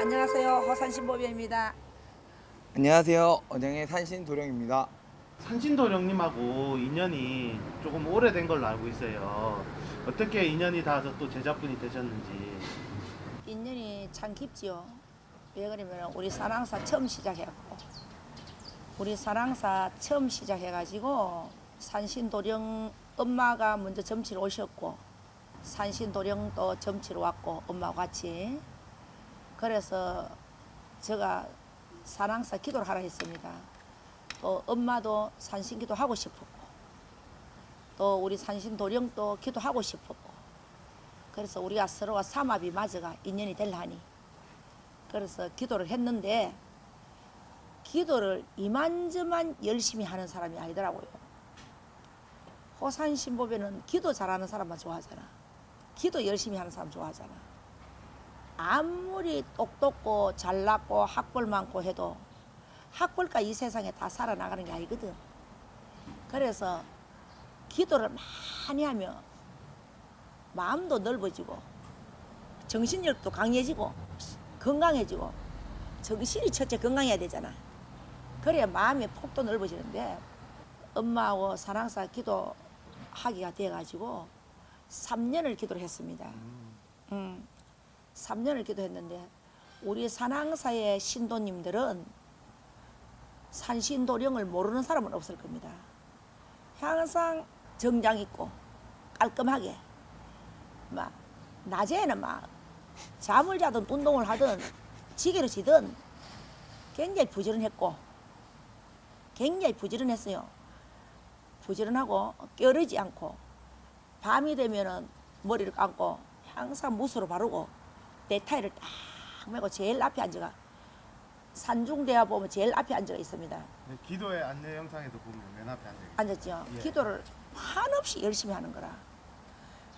안녕하세요. 호산신보배입니다. 안녕하세요. 언양의 산신 도령입니다. 산신도령님하고 인연이 조금 오래된 걸로 알고 있어요. 어떻게 인연이 닿아서 또 제자분이 되셨는지. 인연이 참 깊지요. 왜 그러면 우리 사랑사 처음 시작했고. 우리 사랑사 처음 시작해가지고 산신도령 엄마가 먼저 점치러 오셨고 산신도령도 점치러 왔고 엄마와 같이. 그래서 제가 사랑사 기도를 하라 했습니다. 또 엄마도 산신기도 하고 싶었고 또 우리 산신도령도 기도하고 싶었고. 그래서 우리가 서로가 삼합이 맞아가 인연이 될하니 그래서 기도를 했는데 기도를 이만저만 열심히 하는 사람이 아니더라고요. 호산 신보배는 기도 잘하는 사람만 좋아하잖아. 기도 열심히 하는 사람 좋아하잖아. 아무리 똑똑고 잘났고 학벌 많고 해도 학벌과 이 세상에 다 살아나가는 게 아니거든. 그래서 기도를 많이 하면 마음도 넓어지고 정신력도 강해지고 건강해지고 정신이 첫째 건강해야 되잖아. 그래야 마음의 폭도 넓어지는데 엄마하고 사랑사 기도하기가 돼가지고 3년을 기도를 했습니다. 음, 3년을 기도했는데 우리 산항사의 신도님들은 산신도령을 모르는 사람은 없을 겁니다. 항상 정장 있고 깔끔하게 막 낮에는 막 잠을 자든 운동을 하든 지게를 지든 굉장히 부지런했고 굉장히 부지런했어요. 부지런하고 껴르지 않고 밤이 되면은 머리를 감고 항상 무스로 바르고 넥타이를 딱 메고 제일 앞에 앉아가 산중대와 보면 제일 앞에 앉아 있습니다. 네, 기도의 안내 영상에도 보면 맨 앞에 앉아 앉았죠. 예. 기도를 한없이 열심히 하는 거라.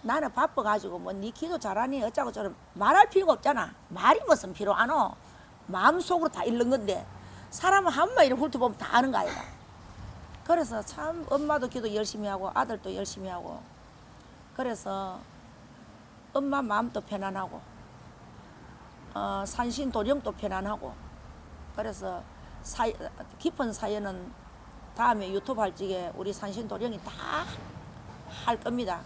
나는 바빠가지고 뭐 네 기도 잘하니 어쩌고 저쩌고 말할 필요가 없잖아. 말이 무슨 필요 안 어. 마음속으로 다 읽는 건데 사람은 한마디를 훑어보면 다 아는 거 아이가. 그래서 참 엄마도 기도 열심히 하고 아들도 열심히 하고 그래서 엄마 마음도 편안하고 어, 산신 도령도 편안하고 그래서 사, 깊은 사연은 다음에 유튜브 할 적에 우리 산신 도령이 다 할 겁니다.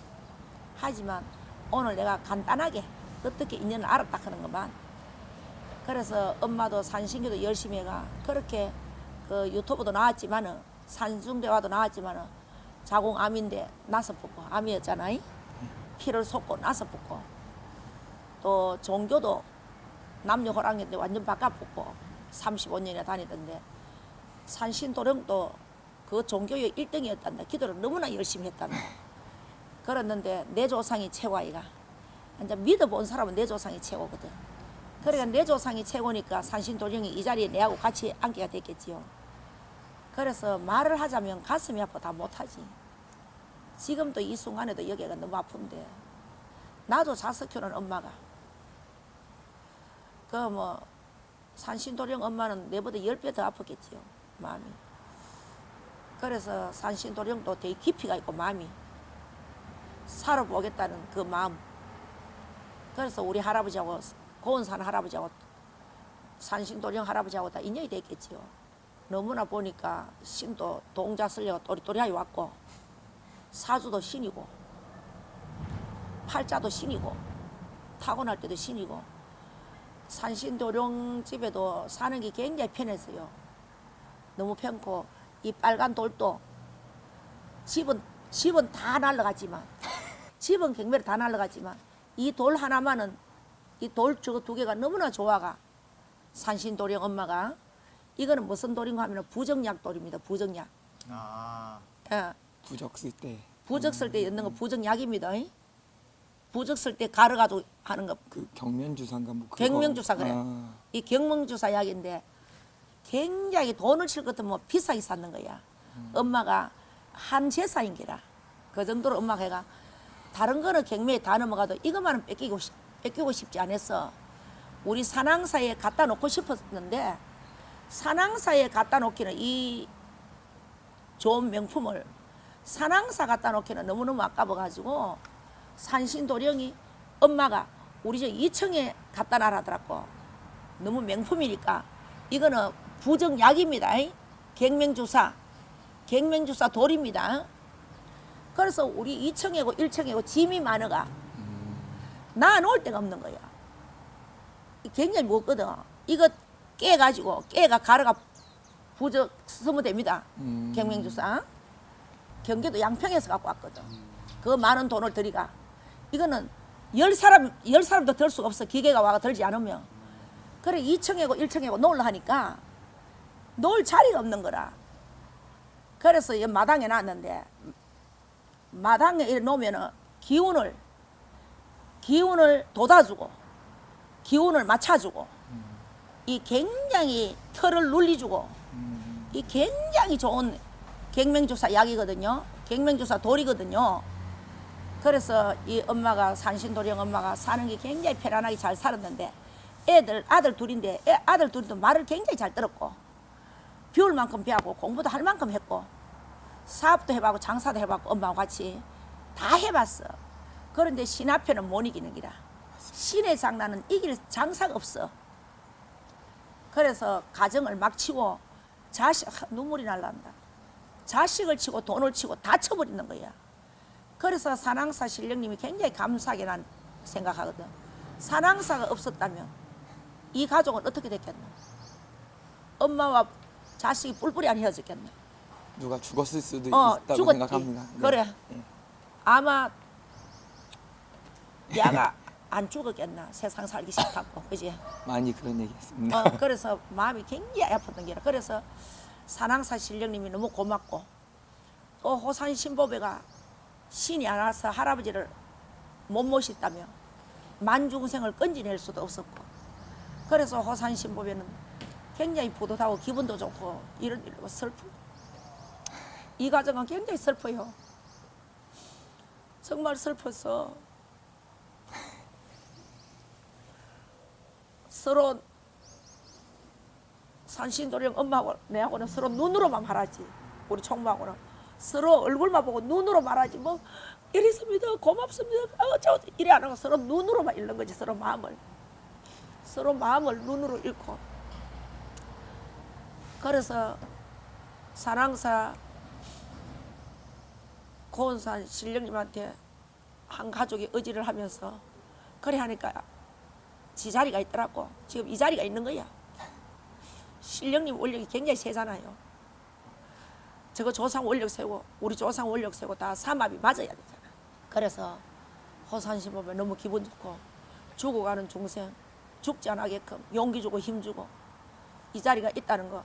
하지만 오늘 내가 간단하게 어떻게 인연을 알았다 하는 것만 그래서 엄마도 산신기도 열심히 해가 그렇게 그 유튜브도 나왔지만은 산중대화도 나왔지만은 자궁암인데 나서 붙고 암이었잖아요. 피를 솟고 나서 붙고 또 종교도 남녀 호랑인데 완전 바꿔붙고 35년이나 다니던데 산신도령도 그 종교의 1등이었단다. 기도를 너무나 열심히 했단다. 그랬는데 내 조상이 최고이가. 이제 믿어본 사람은 내 조상이 최고거든. 그러니까 내 조상이 최고니까 산신도령이 이 자리에 내하고 같이 앉기가 됐겠지요. 그래서 말을 하자면 가슴이 아파 다 못하지. 지금도 이 순간에도 여기가 너무 아픈데 나도 자석 키우는 엄마가 그 뭐 산신도령 엄마는 내보다 열배더 아팠겠지요 마음이 그래서 산신도령도 되게 깊이가 있고 마음이 살아보겠다는 그 마음 그래서 우리 할아버지하고 고은산 할아버지하고 산신도령 할아버지하고 다 인연이 됐겠지요 너무나 보니까 신도 동자 쓰려고 또리또리하게 왔고 사주도 신이고 팔자도 신이고 타고날 때도 신이고 산신도령 집에도 사는 게 굉장히 편했어요. 너무 편고 이 빨간 돌도 집은 집은 다 날라갔지만 집은 경매로 다 날라갔지만 이 돌 하나만은 이 돌 저거 두 개가 너무나 좋아가 산신도령 엄마가 이거는 무슨 돌인가 하면 부정약 돌입니다. 부정약. 아, 예. 부적 쓸때그 부적 쓸 때 넣는 거 부정약입니다. 부적 쓸 때 가루가지고 하는 거 그 경면주사인가 뭐 그거. 경명주사 그래. 아, 이 경명주사 약인데 굉장히 돈을 칠 것도 뭐 비싸게 샀는 거야. 엄마가 한 제사인 게라. 그 정도로 엄마가 해가 다른 거는 경매에 다 넘어가도 이것만은 뺏기고, 싶- 뺏기고 싶지 않았어. 우리 산항사에 갖다 놓고 싶었는데 산항사에 갖다 놓기는 이 좋은 명품을 산항사 갖다 놓기는 너무너무 아까워가지고 산신도령이 엄마가 우리 저 2층에 갖다 놔라더라고. 너무 명품이니까. 이거는 부정약입니다. 갱명주사. 갱명주사 돌입니다 그래서 우리 2층이고 1층이고 짐이 많아가. 놔놓을 데가 없는 거야. 굉장히 무겁거든. 이거 깨가지고 깨가 가루가 부적 쓰면 됩니다. 음. 경명주사. 경기도 양평에서 갖고 왔거든. 그 많은 돈을 들이가. 이거는 열 사람 열 사람도 들 수가 없어. 기계가 와가 들지 않으면. 그래 2층이고 1층이고 놓으려 하니까 놓을 자리가 없는 거라. 그래서 이 마당에 놨는데 마당에 이렇게 놓으면은 기운을 기운을 돋아주고 기운을 맞춰주고 이 굉장히 털을 눌리주고 이 굉장히 좋은 갱명주사 약이거든요. 갱명주사 돌이거든요. 그래서 이 엄마가 산신도령 엄마가 사는 게 굉장히 편안하게 잘 살았는데 애들 아들 둘인데 애, 아들 둘도 말을 굉장히 잘 들었고 비울 만큼 배하고 공부도 할 만큼 했고 사업도 해봤고 장사도 해봤고 엄마와 같이 다 해봤어. 그런데 신 앞에는 못 이기는 기라. 신의 장난은 이길 장사가 없어. 그래서 가정을 막 치고 자식 하, 눈물이 날란다. 자식을 치고 돈을 치고 다 쳐버리는 거야. 그래서 산항사 신령님이 굉장히 감사하게 난 생각하거든. 산항사가 없었다면 이 가족은 어떻게 됐겠노? 엄마와 자식이 뿔뿔이 안 헤어졌겠노? 누가 죽었을 수도 어, 있다고 죽었지. 생각합니다. 네. 그래. 예. 아마 야가 안 죽었겠나 세상 살기 싫다고 그지? 많이 그런 얘기했습니다. 어, 그래서 마음이 굉장히 아팠던 게라 그래서 산항사 신령님이 너무 고맙고 또 호산 신보배가 신이 안 와서 할아버지를 못 모셨다며 만중생을 건지낼 수도 없었고 그래서 호산 신보배는 굉장히 뿌듯하고 기분도 좋고 이런 일로 슬프고 이 가정은 굉장히 슬퍼요. 정말 슬퍼서 서로 산신도령 엄마하고 내하고는 서로 눈으로만 말하지. 우리 총무하고는. 서로 얼굴만 보고 눈으로 말하지. 뭐 이랬습니다. 고맙습니다. 아, 어쩌고. 이래 안 하고 서로 눈으로만 읽는 거지 서로 마음을. 서로 마음을 눈으로 읽고. 그래서 사랑사 고은산 신령님한테 한 가족이 의지를 하면서 그래 하니까 지 자리가 있더라고 지금 이 자리가 있는 거야 신령님 원력이 굉장히 세잖아요. 저거 조상 원력 세고 우리 조상 원력 세고 다 삼합이 맞아야 되잖아. 그래서 보면 너무 기분 좋고 죽어가는 중생 죽지 않게끔 용기 주고 힘 주고 이 자리가 있다는 거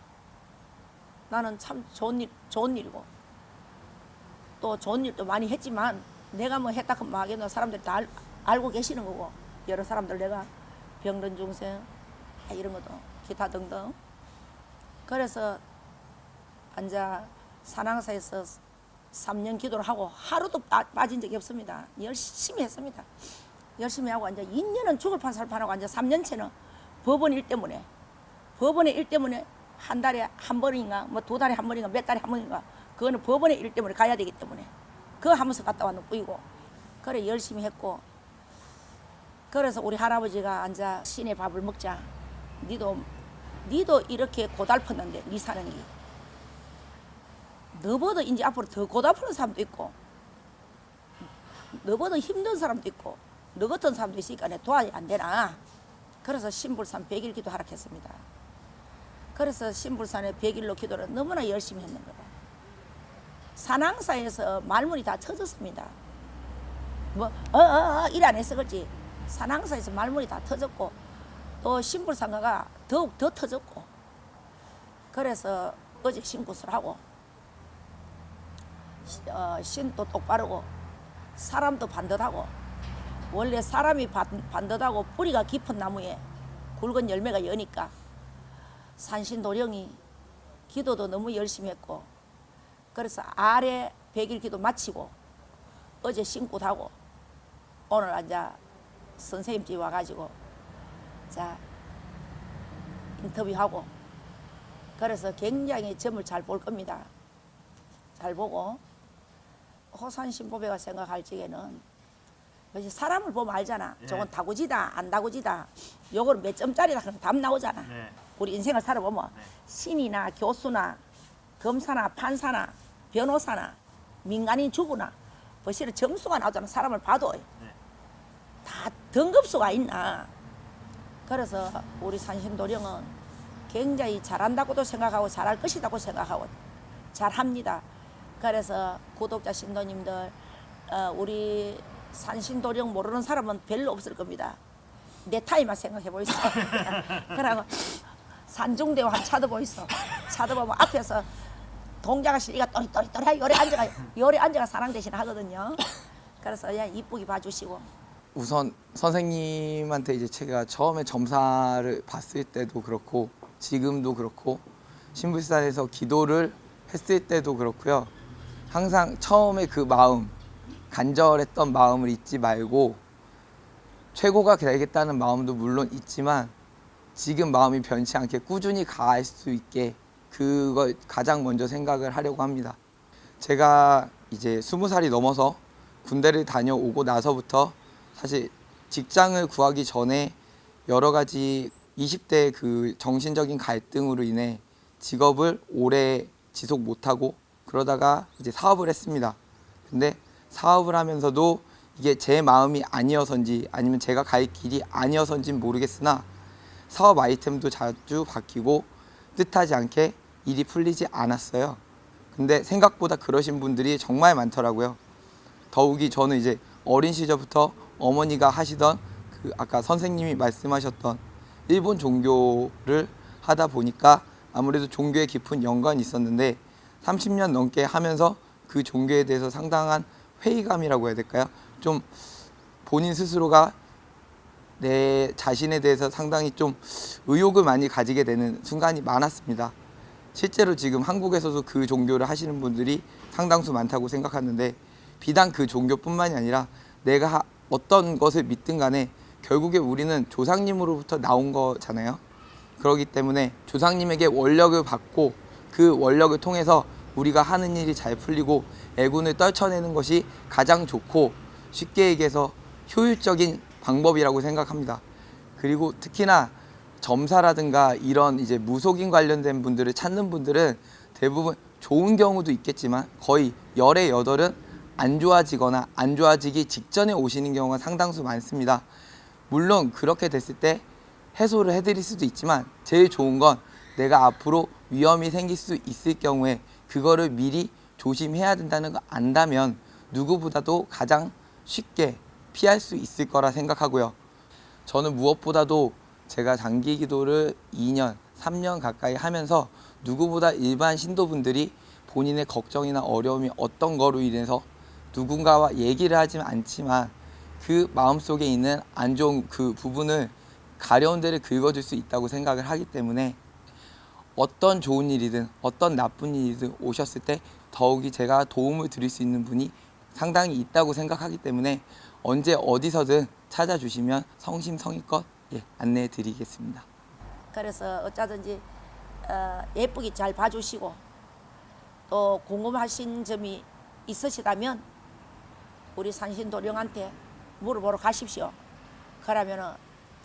나는 참 좋은 일 좋은 일이고 또 좋은 일도 많이 했지만 내가 뭐 했다 하면 하겠노 사람들이 다 알, 알고 계시는 거고 여러 사람들 내가 병든 중생 아, 이런 것도 기타 등등 그래서 앉아 산항사에서 3년 기도를 하고 하루도 빠, 빠진 적이 없습니다. 열심히 했습니다. 열심히 하고 앉아 2년은 죽을 판살 판하고 앉아 3년째는 법원 일 때문에 법원의 일 때문에 한 달에 한 번인가 뭐 두 달에 한 번인가 몇 달에 한 번인가 그거는 법원의 일 때문에 가야 되기 때문에. 그거 하면서 갔다 왔는 뿐이고 그래 열심히 했고. 그래서 우리 할아버지가 앉아 신의 밥을 먹자. 니도 니도 이렇게 고달팠는데 니 사는 게 너보다 이제 앞으로 더 고달프는 사람도 있고 너보다 힘든 사람도 있고 너 같은 사람도 있으니까 내 도와야 안 되나? 그래서 신불산 100일 기도 하락했습니다. 그래서 신불산의 100일로 기도를 너무나 열심히 했는 거예요 산항사에서 말문이 다 터졌습니다. 뭐 어 어 어 일 안 해서 그렇지. 산항사에서 말문이 다 터졌고 또 신불상가가 더욱 더 터졌고 그래서 어제 신굿을 하고 시- 어, 신도 똑바르고 사람도 반듯하고 원래 사람이 반, 반듯하고 뿌리가 깊은 나무에 굵은 열매가 여니까 산신도령이 기도도 너무 열심히 했고 그래서 아래 백일 기도 마치고 어제 신굿하고 오늘 앉아 선생님 집 와가지고 자 인터뷰하고 그래서 굉장히 점을 잘 볼 겁니다. 잘 보고 호산 신보배가 생각할 적에는 사람을 보면 알잖아. 예. 저건 다구지다, 안 다구지다. 요거는 몇 점짜리다 그러면 답 나오잖아. 네. 우리 인생을 살아보면 네. 신이나 교수나 검사나 판사나 변호사나 민간인 주부나 벌써 점수가 나오잖아. 사람을 봐도 네. 다 등급수가 있나. 그래서 우리 산신도령은 굉장히 잘한다고도 생각하고 잘할 것이라고 생각하고 잘합니다. 그래서 구독자 신도님들 어, 우리 산신도령 모르는 사람은 별로 없을 겁니다. 내 타이만 생각해 보이소. 그러고 산중대호 한 차도 보이소. 차도 보면 앞에서 동자가 실리가 또리또리또리 요래 앉아가 요래 앉아가 사랑 대신 하거든요. 그래서 그냥 이쁘게 봐주시고 우선 선생님한테 이제 제가 처음에 점사를 봤을 때도 그렇고 지금도 그렇고 신불산에서 기도를 했을 때도 그렇고요. 항상 처음에 그 마음 간절했던 마음을 잊지 말고 최고가 되겠다는 마음도 물론 있지만 지금 마음이 변치 않게 꾸준히 가할 수 있게 그걸 가장 먼저 생각을 하려고 합니다. 제가 이제 스무 살이 넘어서 군대를 다녀오고 나서부터 사실 직장을 구하기 전에 여러 가지 20대 그 정신적인 갈등으로 인해 직업을 오래 지속 못하고 그러다가 이제 사업을 했습니다. 근데 사업을 하면서도 이게 제 마음이 아니어서인지 아니면 제가 갈 길이 아니어서인지는 모르겠으나 사업 아이템도 자주 바뀌고 뜻하지 않게 일이 풀리지 않았어요. 근데 생각보다 그러신 분들이 정말 많더라고요. 더욱이 저는 이제 어린 시절부터 어머니가 하시던 그 아까 선생님이 말씀하셨던 일본 종교를 하다 보니까 아무래도 종교에 깊은 연관이 있었는데 30년 넘게 하면서 그 종교에 대해서 상당한 회의감이라고 해야 될까요? 좀 본인 스스로가 내 자신에 대해서 상당히 좀 의욕을 많이 가지게 되는 순간이 많았습니다. 실제로 지금 한국에서도 그 종교를 하시는 분들이 상당수 많다고 생각하는데 비단 그 종교뿐만이 아니라 내가 하- 어떤 것을 믿든 간에 결국에 우리는 조상님으로부터 나온 거잖아요. 그렇기 때문에 조상님에게 원력을 받고 그 원력을 통해서 우리가 하는 일이 잘 풀리고 애군을 떨쳐내는 것이 가장 좋고 쉽게 얘기해서 효율적인 방법이라고 생각합니다. 그리고 특히나 점사라든가 이런 이제 무속인 관련된 분들을 찾는 분들은 대부분 좋은 경우도 있겠지만 거의 열의 여덟은 안 좋아지거나 안 좋아지기 직전에 오시는 경우가 상당수 많습니다. 물론 그렇게 됐을 때 해소를 해드릴 수도 있지만 제일 좋은 건 내가 앞으로 위험이 생길 수 있을 경우에 그거를 미리 조심해야 된다는 거 안다면 누구보다도 가장 쉽게 피할 수 있을 거라 생각하고요. 저는 무엇보다도 제가 장기 기도를 2년, 3년 가까이 하면서 누구보다 일반 신도분들이 본인의 걱정이나 어려움이 어떤 거로 인해서 누군가와 얘기를 하지 않지만 그 마음속에 있는 안 좋은 그 부분을 가려운 데를 긁어줄 수 있다고 생각을 하기 때문에 어떤 좋은 일이든 어떤 나쁜 일이든 오셨을 때 더욱이 제가 도움을 드릴 수 있는 분이 상당히 있다고 생각하기 때문에 언제 어디서든 찾아주시면 성심성의껏 예, 안내해 드리겠습니다. 그래서 어쩌든지 어, 예쁘게 잘 봐주시고 또 궁금하신 점이 있으시다면 우리 산신도령한테 물어보러 가십시오. 그러면은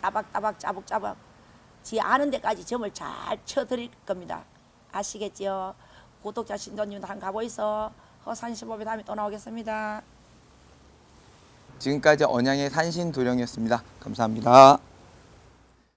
따박따박 짜박짜박 지 아는 데까지 점을 잘 쳐드릴 겁니다. 아시겠죠? 구독자 신도님도 한 가보이소. 허산시법에 다음에 또 나오겠습니다. 지금까지 언양의 산신 도령이었습니다. 감사합니다.